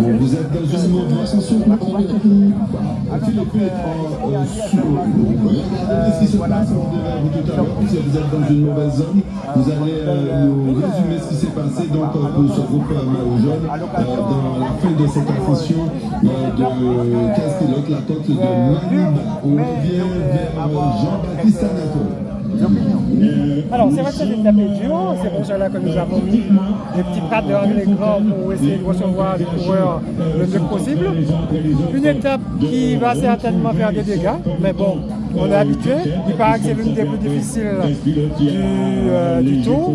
Vous êtes dans une mauvaise ascension Philippe regardez ce qui se passe devant vous tout à l'heure, puisque vous êtes dans une mauvaise zone. Vous allez euh, nous résumer ce qui s'est passé. Donc, pour ce groupe Maillot Jaune dans la fin de cette affition de 15 pilotes, la côte de Maniba. On revient vers Jean-Baptiste Anatole. Alors, c'est vrai que c'est étape dur, c'est pour cela que nous avons mis des petits pattes devant l'écran pour essayer de recevoir les coureurs le mieux possible. Une étape qui va certainement faire des dégâts, mais bon, on est habitué. Il paraît que c'est l'une des plus difficiles du, euh, du tour.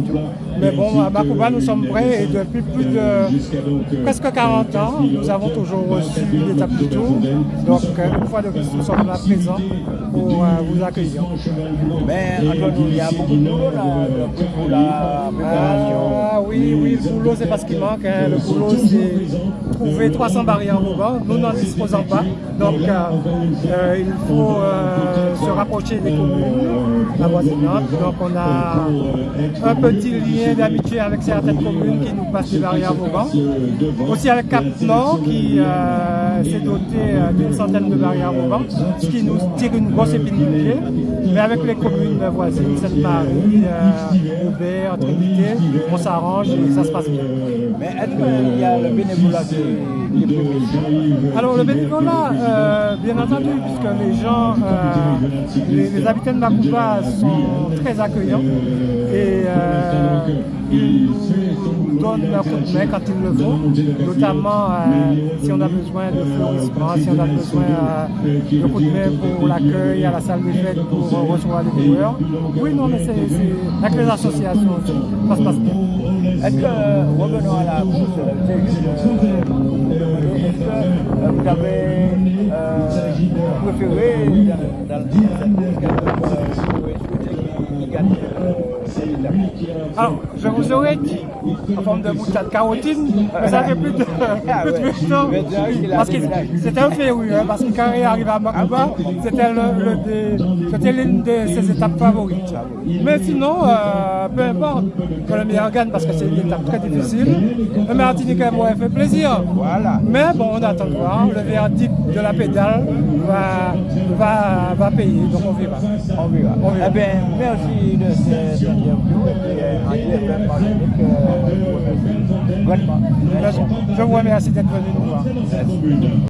Mais bon, à Makuba, nous sommes prêts et depuis plus de presque 40 ans, nous avons toujours reçu l'étape du tour. Donc, euh, une fois de plus, nous sommes là présents pour euh, vous accueillir. Mais il y a beaucoup de boulot là, pour la préparation. Ah oui, oui, le boulot, c'est parce qu'il manque. Hein. Le boulot, c'est trouver 300 barrières mouvants. Nous n'en disposons pas. Donc, euh, il faut se rapprocher des communes avoisinantes. Donc, on a un petit lien d'amitié avec certaines communes qui nous passent des barrières Vauban. Aussi avec Cap Nord qui euh, s'est doté euh, d'une centaine de barrières Vauban, ce qui nous tire une grosse épine du pied. Mais avec les communes voisines, Sainte-Marie, euh, Aubert, Trinité, on s'arrange et ça se passe bien. Mais est-ce qu'il y a le bénévolat qui est prévu? Alors le bénévolat, euh, bien entendu, puisque les gens, les, habitants de Macouba sont très accueillants et ils nous donnent leur coup de main quand il le faut, notamment euh, si on a besoin de fleurissement, si on a besoin euh, de coup de main pour l'accueil à la salle des fêtes pour recevoir les joueurs. Oui, non, mais c'est avec les associations ça se passe bien. Est-ce que, revenons à la course, que vous avez préféré dans, dans alors, je vous aurais dit, en forme de boutade carotine, ça fait plus de, ah plus de. Parce que c'était un féru, hein, parce que quand il est arrivé à Makuba, c'était l'une de ses étapes favorites. Mais sinon, euh, peu importe que le meilleur gagne, parce que c'est une étape très difficile. Le Martinique m'aurait fait plaisir. Voilà. Mais bon, on attend de voir. Le verdict de la pédale va, va, va payer, donc on verra. On verra. On verra. Eh bien, merci de cette je vous remercie d'être venu nous voir.